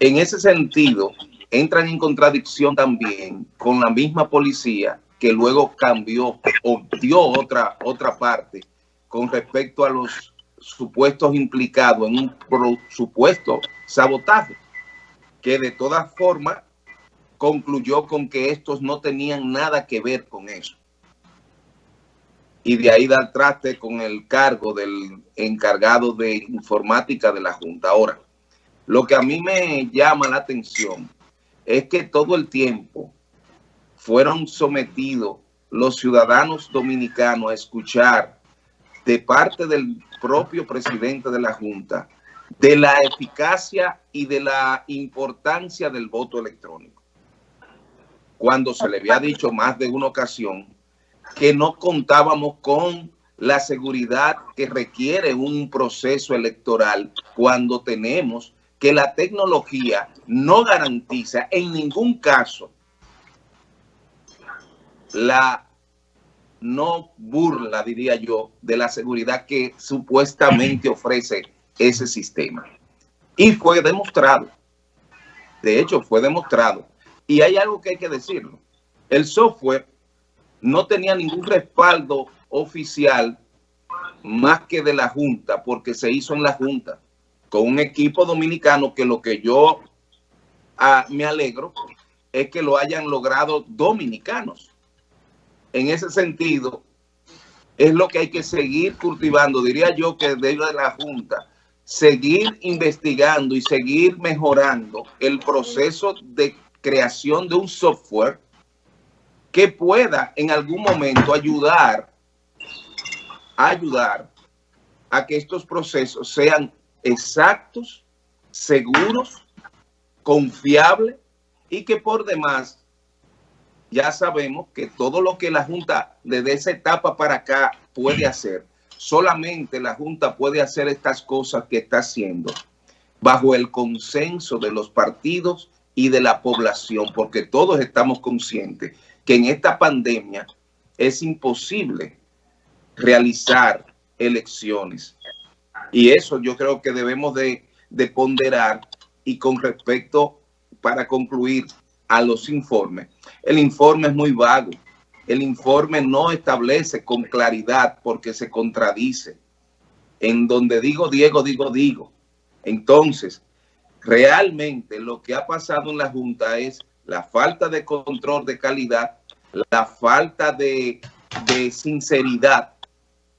En ese sentido, entran en contradicción también con la misma policía que luego cambió o dio otra, otra parte con respecto a los supuestos implicados en un supuesto sabotaje, que de todas formas concluyó con que estos no tenían nada que ver con eso. Y de ahí dar traste con el cargo del encargado de informática de la Junta. Ahora, lo que a mí me llama la atención es que todo el tiempo fueron sometidos los ciudadanos dominicanos a escuchar de parte del propio presidente de la Junta de la eficacia y de la importancia del voto electrónico. Cuando se le había dicho más de una ocasión que no contábamos con la seguridad que requiere un proceso electoral cuando tenemos que la tecnología no garantiza en ningún caso la no burla, diría yo, de la seguridad que supuestamente ofrece ese sistema. Y fue demostrado. De hecho, fue demostrado. Y hay algo que hay que decirlo. El software no tenía ningún respaldo oficial más que de la Junta, porque se hizo en la Junta, con un equipo dominicano que lo que yo ah, me alegro es que lo hayan logrado dominicanos en ese sentido, es lo que hay que seguir cultivando. Diría yo que de la Junta, seguir investigando y seguir mejorando el proceso de creación de un software que pueda en algún momento ayudar, ayudar a que estos procesos sean exactos, seguros, confiables y que por demás ya sabemos que todo lo que la Junta desde esa etapa para acá puede hacer, solamente la Junta puede hacer estas cosas que está haciendo bajo el consenso de los partidos y de la población, porque todos estamos conscientes que en esta pandemia es imposible realizar elecciones. Y eso yo creo que debemos de, de ponderar y con respecto, para concluir, a los informes. El informe es muy vago. El informe no establece con claridad porque se contradice. En donde digo Diego, digo Digo. Entonces, realmente lo que ha pasado en la Junta es la falta de control de calidad, la falta de, de sinceridad,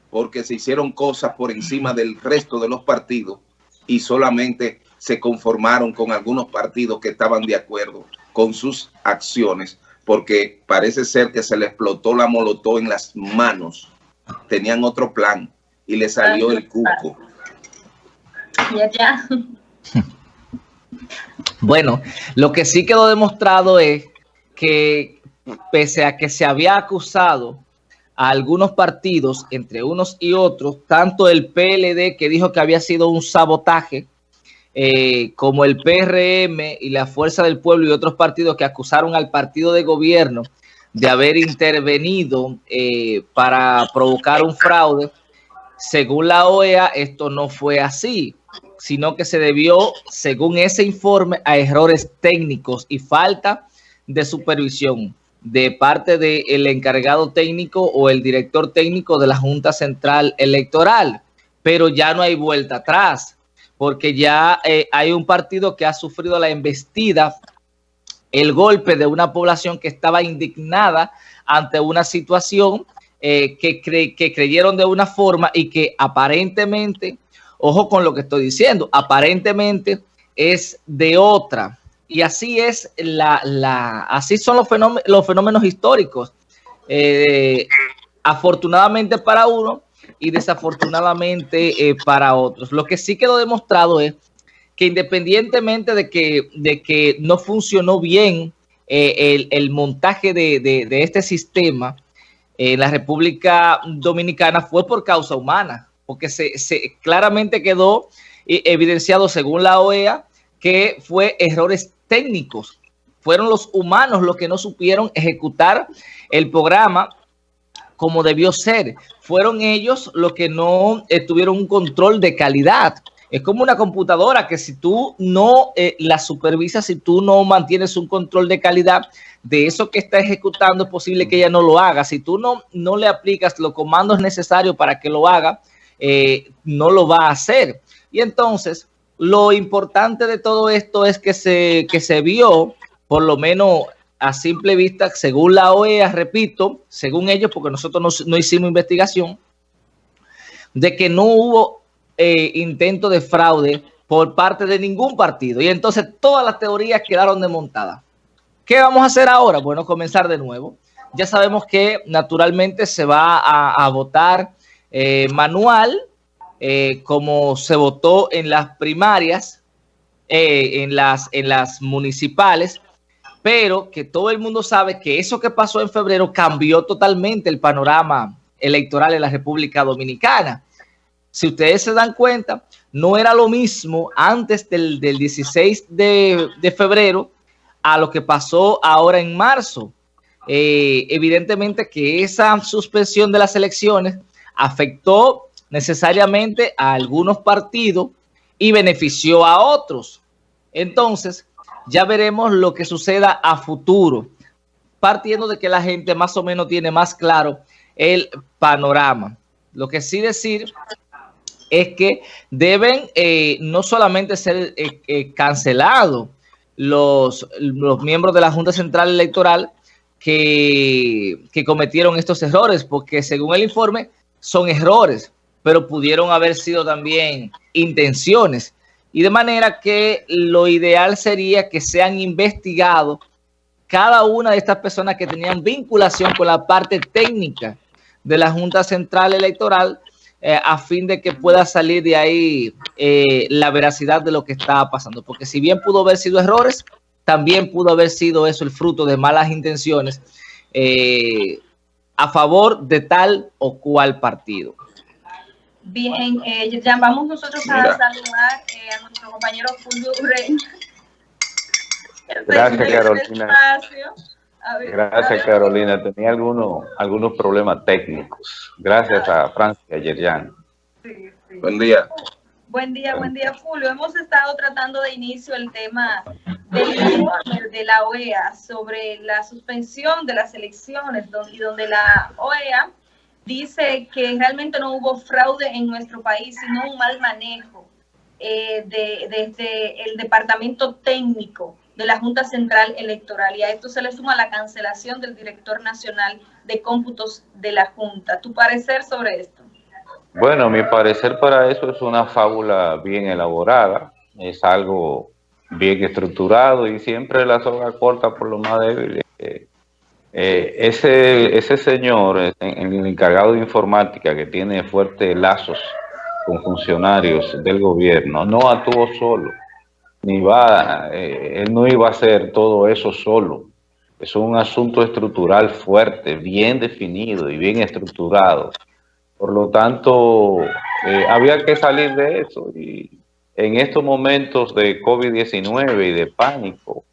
porque se hicieron cosas por encima del resto de los partidos y solamente se conformaron con algunos partidos que estaban de acuerdo con sus acciones, porque parece ser que se le explotó la molotov en las manos. Tenían otro plan y le salió el cuco. Bueno, lo que sí quedó demostrado es que pese a que se había acusado a algunos partidos, entre unos y otros, tanto el PLD que dijo que había sido un sabotaje, eh, como el PRM y la Fuerza del Pueblo y otros partidos que acusaron al partido de gobierno de haber intervenido eh, para provocar un fraude, según la OEA esto no fue así, sino que se debió, según ese informe, a errores técnicos y falta de supervisión de parte del encargado técnico o el director técnico de la Junta Central Electoral. Pero ya no hay vuelta atrás porque ya eh, hay un partido que ha sufrido la embestida, el golpe de una población que estaba indignada ante una situación eh, que, que creyeron de una forma y que aparentemente, ojo con lo que estoy diciendo, aparentemente es de otra. Y así es la, la así son los fenómenos, los fenómenos históricos. Eh, afortunadamente para uno, y desafortunadamente eh, para otros. Lo que sí quedó demostrado es que independientemente de que, de que no funcionó bien eh, el, montaje de, este sistema en la República Dominicana fue por causa humana, porque se, claramente quedó eh, evidenciado según la OEA que fue errores técnicos. Fueron los humanos los que no supieron ejecutar el programa como debió ser. Fueron ellos los que no tuvieron un control de calidad. Es como una computadora que si tú no eh, la supervisas, si tú no mantienes un control de calidad de eso que está ejecutando, es posible que ella no lo haga. Si tú no, no le aplicas los comandos necesarios para que lo haga, eh, no lo va a hacer. Y entonces, lo importante de todo esto es que se, que se vio, por lo menos a simple vista, según la OEA, repito, según ellos, porque nosotros no, hicimos investigación, de que no hubo eh, intento de fraude por parte de ningún partido. Y entonces todas las teorías quedaron desmontadas. ¿Qué vamos a hacer ahora? Bueno, comenzar de nuevo. Ya sabemos que naturalmente se va a, votar eh, manual, eh, como se votó en las primarias, en, las, en las municipales, pero que todo el mundo sabe que eso que pasó en febrero cambió totalmente el panorama electoral en la República Dominicana. Si ustedes se dan cuenta, no era lo mismo antes del, 16 de, febrero a lo que pasó ahora en marzo. Eh, evidentemente que esa suspensión de las elecciones afectó necesariamente a algunos partidos y benefició a otros. Entonces, ya veremos lo que suceda a futuro, partiendo de que la gente más o menos tiene más claro el panorama. Lo que sí decir es que deben eh, no solamente ser eh, eh, cancelados los, los miembros de la Junta Central Electoral que, que cometieron estos errores, porque según el informe son errores, pero pudieron haber sido también intenciones. Y de manera que lo ideal sería que sean investigados cada una de estas personas que tenían vinculación con la parte técnica de la Junta Central Electoral eh, a fin de que pueda salir de ahí eh, la veracidad de lo que estaba pasando. Porque si bien pudo haber sido errores, también pudo haber sido eso el fruto de malas intenciones eh, a favor de tal o cual partido. Bien, eh, ya vamos nosotros a saludar eh, a nuestro compañero Fulvio. Gracias, Carolina. Gracias, Carolina. Tenía algunos, algunos problemas técnicos. Gracias a Francia Yerjan. Sí, sí. Buen día. Buen día, buen día, Fulvio. Hemos estado tratando de inicio el tema del de la OEA sobre la suspensión de las elecciones donde la OEA dice que realmente no hubo fraude en nuestro país, sino un mal manejo eh, desde el departamento técnico de la Junta Central Electoral. Y a esto se le suma la cancelación del director nacional de cómputos de la Junta. ¿Tu parecer sobre esto? Bueno, mi parecer para eso es una fábula bien elaborada, es algo bien estructurado y siempre la soga corta por lo más débil. Eh, eh, ese, ese señor, eh, el encargado de informática que tiene fuertes lazos con funcionarios del gobierno, no actuó solo, ni va, él no iba a hacer todo eso solo. Es un asunto estructural fuerte, bien definido y bien estructurado. Por lo tanto, había que salir de eso. Y en estos momentos de COVID-19 y de pánico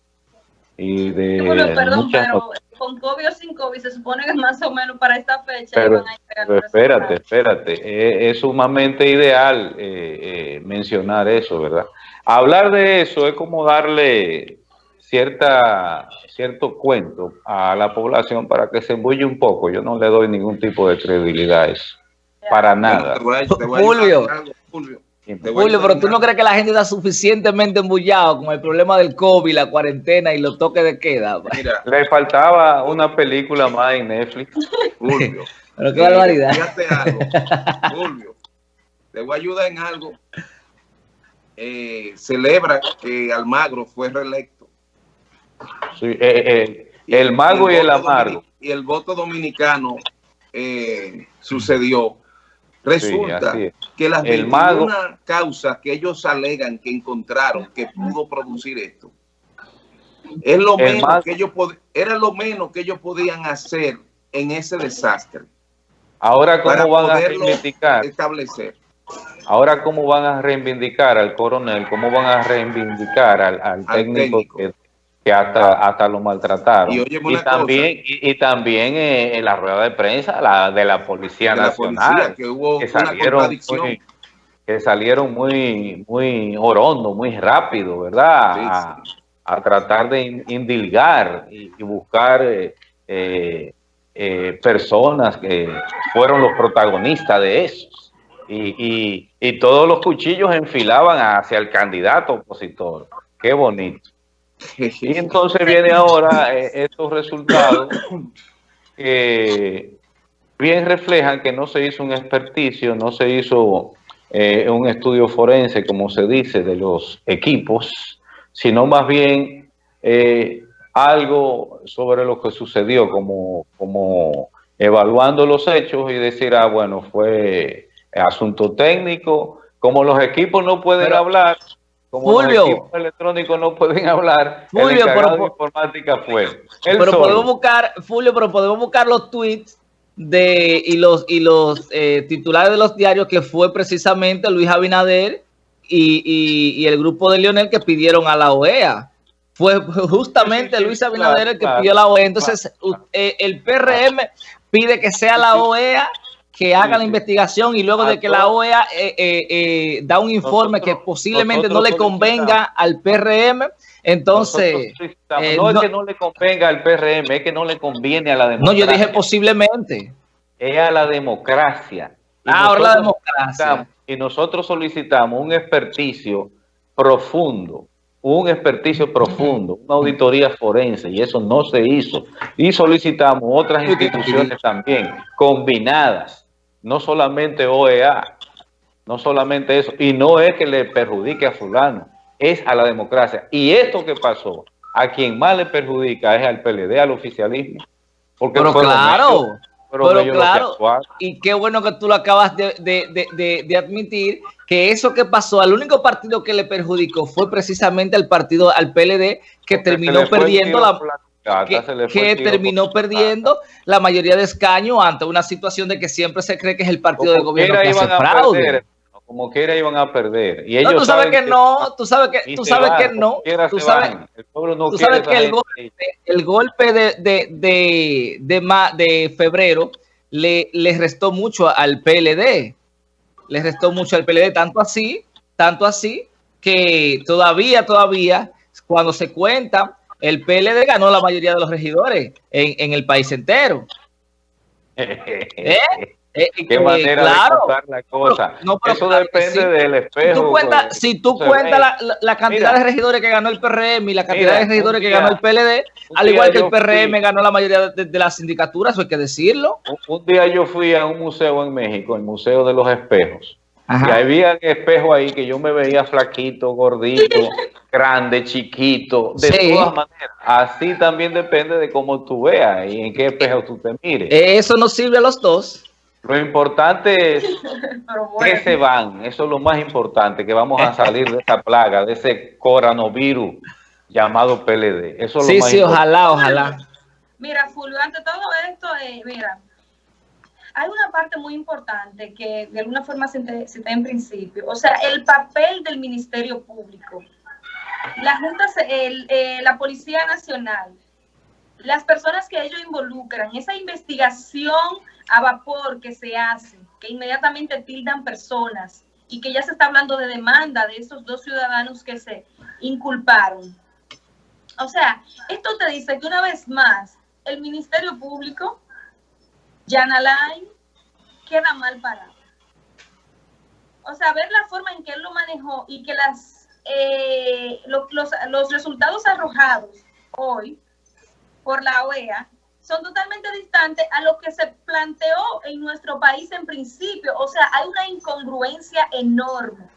y de con COVID o sin COVID, se supone que más o menos para esta fecha pero, espérate, espérate, es, sumamente ideal eh, eh, mencionar eso, ¿verdad? Hablar de eso es como darle cierta cierto cuento a la población para que se embulle un poco. Yo no le doy ningún tipo de credibilidad a eso, para nada. Julio, Julio, pero tú no crees que la gente está suficientemente embullado con el problema del COVID, la cuarentena y los toques de queda. Mira, le faltaba una película más en Netflix. Julio. pero qué barbaridad. Fíjate algo. Julio, te voy a ayudar en algo. Eh, celebra que Almagro fue reelecto. Sí, eh, eh, el mago y el, amargo. Y el voto dominicano sucedió Resulta que las 21 causas que ellos alegan que encontraron que pudo producir esto, es lo menos que ellos era lo menos que ellos podían hacer en ese desastre. Ahora cómo van a reivindicar establecer. Ahora cómo van a reivindicar al coronel, cómo van a reivindicar al, técnico, que que hasta, hasta lo maltrataron. Y, también, y, también eh, en la rueda de prensa la de la Policía Nacional, que hubo salieron que salieron muy, muy orondo, muy rápido, ¿verdad? A, tratar de indilgar y, buscar eh, eh, eh, personas que fueron los protagonistas de eso. Y, y, todos los cuchillos enfilaban hacia el candidato opositor. Qué bonito. Y entonces viene ahora estos resultados que bien reflejan que no se hizo un experticio, no se hizo eh, un estudio forense, como se dice, de los equipos, sino más bien eh, algo sobre lo que sucedió, como, como evaluando los hechos y decir, ah, bueno, fue asunto técnico, como los equipos no pueden hablar, como los equipos electrónicos no pueden hablar, Fulvio, el pero, de informática fue. Pero podemos buscar, Fulvio, pero podemos buscar los tweets de y los y los eh, titulares de los diarios que fue precisamente Luis Abinader y, el grupo de Lionel que pidieron a la OEA. Fue justamente Luis Abinader el que pidió a la OEA. Entonces, eh, el PRM pide que sea la OEA que haga la investigación y luego de que la OEA eh, da un informe que posiblemente no le convenga al PRM, entonces, eh, no, es que no le convenga al PRM, es que no le conviene a la democracia. No, yo dije posiblemente. Es a la democracia. Ah, ahora la democracia. Y nosotros solicitamos un experticio profundo, un experticio profundo, una auditoría forense, y eso no se hizo. Y solicitamos otras instituciones también, combinadas, no solamente OEA, no solamente eso, y no es que le perjudique a fulano, es a la democracia. Y esto que pasó, a quien más le perjudica es al PLD, al oficialismo. Porque pero claro, pero, claro, y qué bueno que tú lo acabas de, admitir, que eso que pasó, al único partido que le perjudicó fue precisamente al partido, al PLD, que terminó perdiendo la... Que, terminó perdiendo la mayoría de escaños ante una situación de que siempre se cree que es el partido de gobierno que hace fraude. como quiera iban a perder. Y ellos no, tú sabes que, no, tú sabes que, tú sabes que no, tú sabes, el pueblo no tú sabes que el golpe, el golpe de, de, de, de, de febrero le, le restó mucho al PLD, le restó mucho al PLD, tanto así, tanto así, que todavía, todavía, cuando se cuenta, el PLD ganó la mayoría de los regidores en, en el país entero. ¿Eh? Eh, ¿Qué manera de contar la cosa? Eso depende del espejo. si tú cuentas la, cantidad de regidores que ganó el PRM y la cantidad de regidores que ganó el PLD, al igual que el PRM ganó la mayoría de, las sindicaturas, eso hay que decirlo. Un, día yo fui a un museo en México, el Museo de los Espejos, y había espejo ahí que yo me veía flaquito, gordito, grande, chiquito, de todas maneras. Así también depende de cómo tú veas y en qué espejo tú te mires. Eso nos sirve a los dos. Lo importante es que se van, eso es lo más importante, que vamos a salir de esta plaga, de ese coronavirus llamado PLD. Eso es sí, lo más sí, ojalá, ojalá. Mira, Fulvio, ante todo esto, eh, mira, hay una parte muy importante que de alguna forma se, está en principio, o sea, el papel del Ministerio Público, la Junta, eh, la Policía Nacional, las personas que ellos involucran, esa investigación a vapor que se hace, que inmediatamente tildan personas y que ya se está hablando de demanda de esos dos ciudadanos que se inculparon. O sea, esto te dice que una vez más el Ministerio Público, Jan Alain, queda mal parado. O sea, ver la forma en que él lo manejó y que las, eh, los, los resultados arrojados hoy por la OEA son totalmente distantes a lo que se planteó en nuestro país en principio. O sea, hay una incongruencia enorme.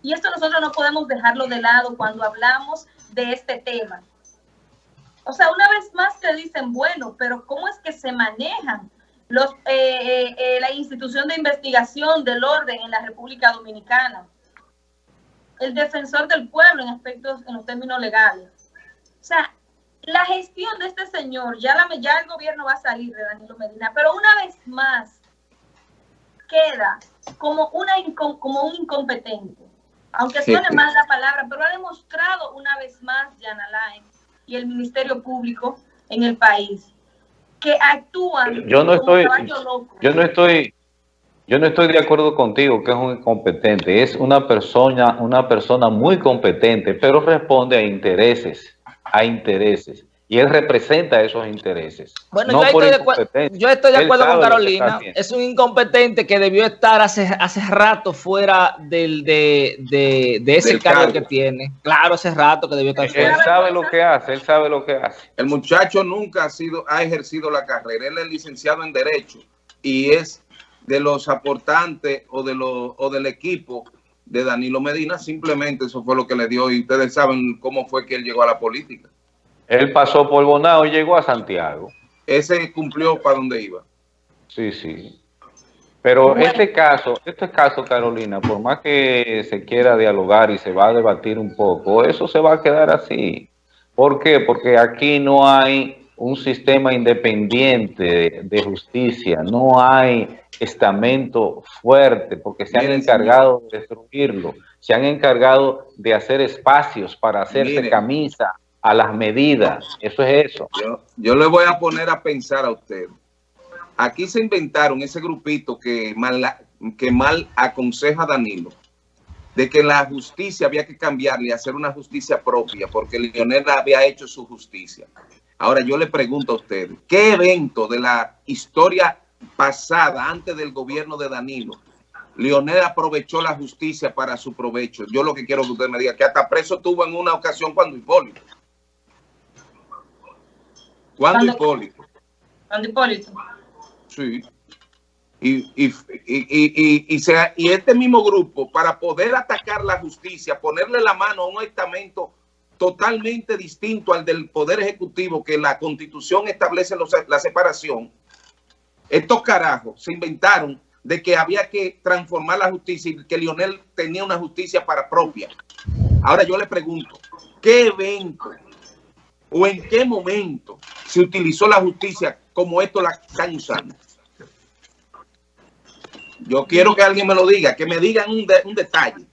Y esto nosotros no podemos dejarlo de lado cuando hablamos de este tema. O sea, una vez más te dicen, bueno, pero ¿cómo es que se manejan los, eh, eh, eh, la institución de investigación del orden en la República Dominicana? El defensor del pueblo en aspectos, en los términos legales. O sea, la gestión de este señor, ya, la, ya el gobierno va a salir de Danilo Medina, pero una vez más queda como, una, como un incompetente. Aunque suene mal la palabra, pero ha demostrado una vez más Jan Alain y el Ministerio Público en el país que actúan yo no estoy yo no estoy Yo no estoy de acuerdo contigo que es un incompetente. Es una persona, una persona muy competente, pero responde a intereses, a intereses y él representa esos intereses. Bueno, yo, estoy de, acuerdo con Carolina. Es un incompetente que debió estar hace, hace rato fuera del, de, de, ese cargo, que tiene. Claro, hace rato que debió estar fuera. Él sabe lo que hace, él sabe lo que hace. El muchacho nunca ha sido, ha ejercido la carrera. Él es licenciado en Derecho y es de los aportantes o, de los, o del equipo de Danilo Medina. Simplemente eso fue lo que le dio y ustedes saben cómo fue que él llegó a la política. Él pasó por Bonao y llegó a Santiago. Ese cumplió para donde iba. Sí, sí. Pero este caso, este caso, Carolina, por más que se quiera dialogar y se va a debatir un poco, eso se va a quedar así. ¿Por qué? Porque aquí no hay un sistema independiente de, justicia, no hay estamento fuerte, porque se han encargado de destruirlo, se han encargado de hacer espacios para hacerse camisa, a las medidas. Eso es eso. Yo, le voy a poner a pensar a usted. Aquí se inventaron ese grupito que mal, que mal aconseja Danilo, de que la justicia había que cambiarle y hacer una justicia propia, porque Lionel había hecho su justicia. Ahora yo le pregunto a usted, ¿qué evento de la historia pasada, antes del gobierno de Danilo, Lionel aprovechó la justicia para su provecho? Yo lo que quiero que usted me diga, que hasta preso tuvo en una ocasión cuando Hipólito. ¿Cuándo Hipólito? ¿Cuándo Hipólito? Sí. Y, y, y, y, y este mismo grupo, para poder atacar la justicia, ponerle la mano a un estamento totalmente distinto al del Poder Ejecutivo, que la Constitución establece la separación, estos carajos se inventaron de que había que transformar la justicia y que Lionel tenía una justicia para propia. Ahora yo le pregunto, ¿qué evento o en qué momento se utilizó la justicia como esto la están usando. Yo quiero que alguien me lo diga, que me digan un, un detalle.